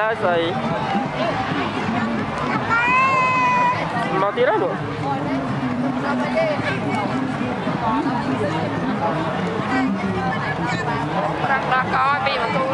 ឡើយស្អីមកទៀតហើយលោកប្រាំ